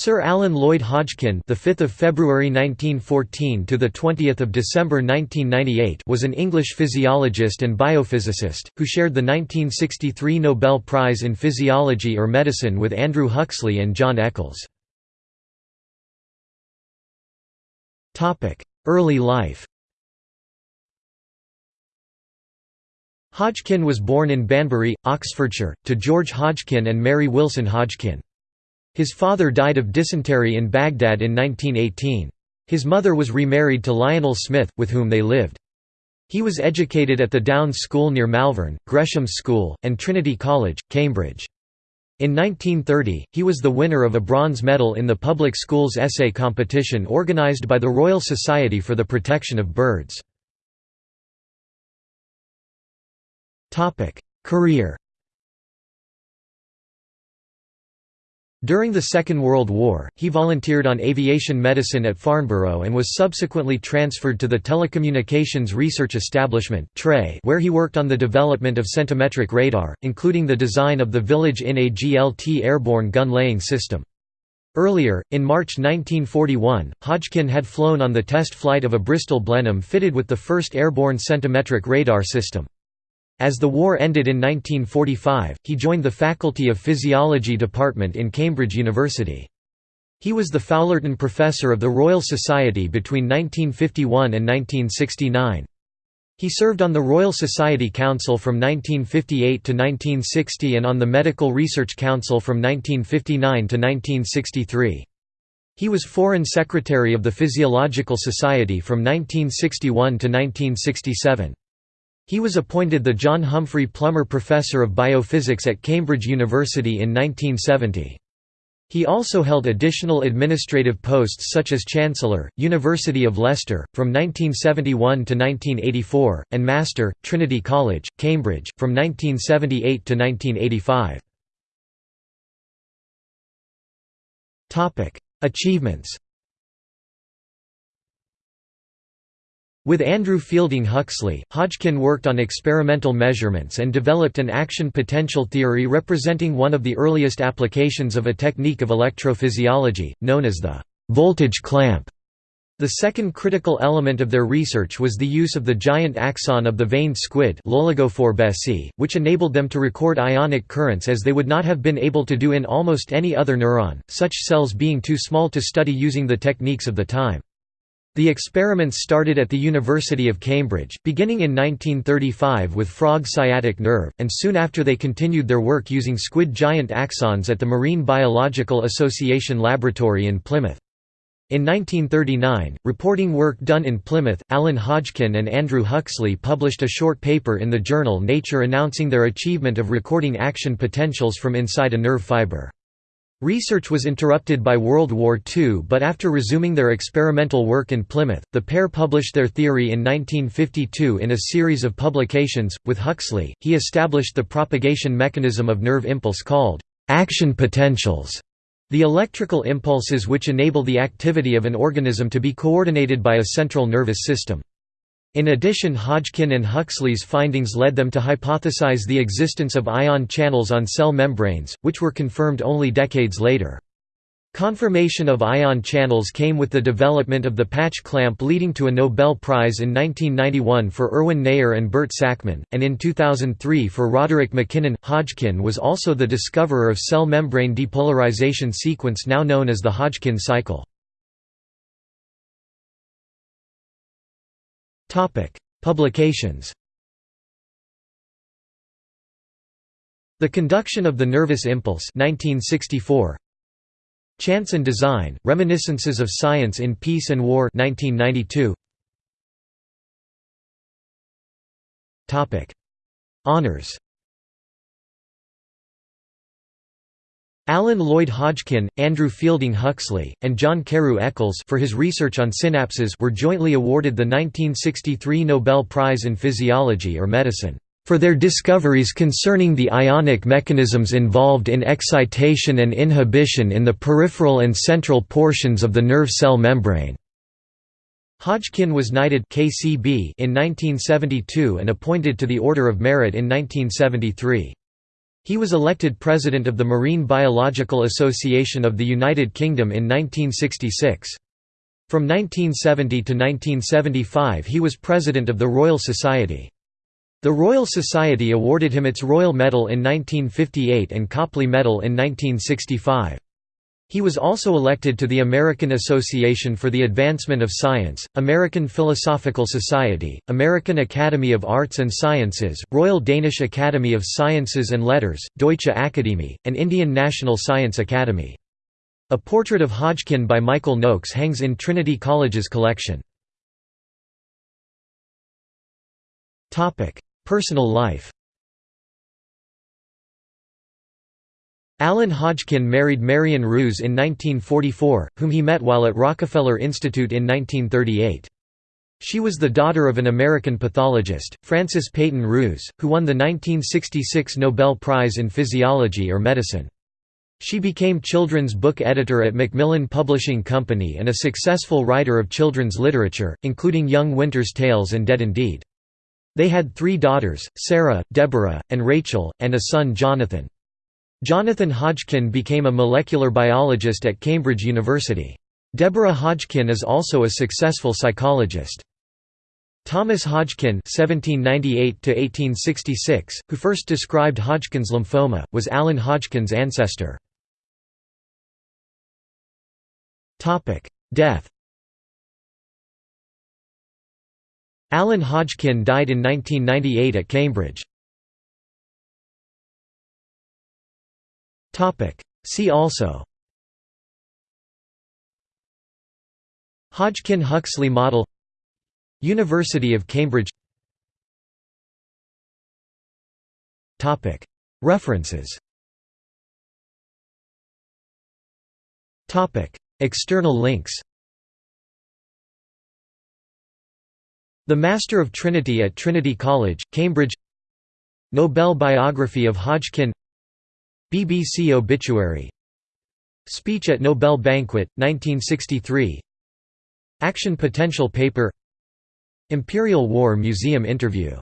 Sir Alan Lloyd Hodgkin, the 5th of February 1914 to the 20th of December 1998, was an English physiologist and biophysicist who shared the 1963 Nobel Prize in Physiology or Medicine with Andrew Huxley and John Eccles. Topic: Early life. Hodgkin was born in Banbury, Oxfordshire, to George Hodgkin and Mary Wilson Hodgkin. His father died of dysentery in Baghdad in 1918. His mother was remarried to Lionel Smith, with whom they lived. He was educated at the Downs School near Malvern, Gresham School, and Trinity College, Cambridge. In 1930, he was the winner of a bronze medal in the public schools essay competition organised by the Royal Society for the Protection of Birds. Career During the Second World War, he volunteered on aviation medicine at Farnborough and was subsequently transferred to the Telecommunications Research Establishment where he worked on the development of centimetric radar, including the design of the Village Inn AGLT airborne gun-laying system. Earlier, in March 1941, Hodgkin had flown on the test flight of a Bristol Blenheim fitted with the first airborne centimetric radar system. As the war ended in 1945, he joined the Faculty of Physiology department in Cambridge University. He was the Foulerton Professor of the Royal Society between 1951 and 1969. He served on the Royal Society Council from 1958 to 1960 and on the Medical Research Council from 1959 to 1963. He was Foreign Secretary of the Physiological Society from 1961 to 1967. He was appointed the John Humphrey Plummer Professor of Biophysics at Cambridge University in 1970. He also held additional administrative posts such as Chancellor, University of Leicester, from 1971 to 1984, and Master, Trinity College, Cambridge, from 1978 to 1985. Achievements With Andrew Fielding Huxley, Hodgkin worked on experimental measurements and developed an action potential theory representing one of the earliest applications of a technique of electrophysiology, known as the voltage clamp. The second critical element of their research was the use of the giant axon of the veined squid which enabled them to record ionic currents as they would not have been able to do in almost any other neuron, such cells being too small to study using the techniques of the time. The experiments started at the University of Cambridge, beginning in 1935 with frog sciatic nerve, and soon after they continued their work using squid giant axons at the Marine Biological Association Laboratory in Plymouth. In 1939, reporting work done in Plymouth, Alan Hodgkin and Andrew Huxley published a short paper in the journal Nature announcing their achievement of recording action potentials from inside a nerve fiber. Research was interrupted by World War II but after resuming their experimental work in Plymouth, the pair published their theory in 1952 in a series of publications. With Huxley, he established the propagation mechanism of nerve impulse called action potentials, the electrical impulses which enable the activity of an organism to be coordinated by a central nervous system. In addition Hodgkin and Huxley's findings led them to hypothesize the existence of ion channels on cell membranes, which were confirmed only decades later. Confirmation of ion channels came with the development of the patch clamp leading to a Nobel Prize in 1991 for Erwin Neher and Bert Sakmann, and in 2003 for Roderick MacKinnon. Hodgkin was also the discoverer of cell membrane depolarization sequence now known as the Hodgkin cycle. Publications. The Conduction of the Nervous Impulse 1964 Chance and Design, Reminiscences of Science in Peace and War 1992 Honours Alan Lloyd Hodgkin, Andrew Fielding Huxley, and John Carew Eccles for his research on synapses were jointly awarded the 1963 Nobel Prize in Physiology or Medicine for their discoveries concerning the ionic mechanisms involved in excitation and inhibition in the peripheral and central portions of the nerve cell membrane. Hodgkin was knighted KCB in 1972 and appointed to the Order of Merit in 1973. He was elected President of the Marine Biological Association of the United Kingdom in 1966. From 1970 to 1975 he was President of the Royal Society. The Royal Society awarded him its Royal Medal in 1958 and Copley Medal in 1965. He was also elected to the American Association for the Advancement of Science, American Philosophical Society, American Academy of Arts and Sciences, Royal Danish Academy of Sciences and Letters, Deutsche Akademie, and Indian National Science Academy. A portrait of Hodgkin by Michael Noakes hangs in Trinity College's collection. Personal life Alan Hodgkin married Marion Rous in 1944, whom he met while at Rockefeller Institute in 1938. She was the daughter of an American pathologist, Francis Peyton Rous, who won the 1966 Nobel Prize in Physiology or Medicine. She became children's book editor at Macmillan Publishing Company and a successful writer of children's literature, including Young Winter's Tales and Dead Indeed. They had three daughters, Sarah, Deborah, and Rachel, and a son Jonathan. Jonathan Hodgkin became a molecular biologist at Cambridge University. Deborah Hodgkin is also a successful psychologist. Thomas Hodgkin (1798–1866), who first described Hodgkin's lymphoma, was Alan Hodgkin's ancestor. Topic: Death. Alan Hodgkin died in 1998 at Cambridge. See also Hodgkin–Huxley model University of Cambridge References External links The Master of Trinity at Trinity College, Cambridge Nobel biography of Hodgkin BBC obituary. Speech at Nobel Banquet, 1963 Action Potential Paper. Imperial War Museum interview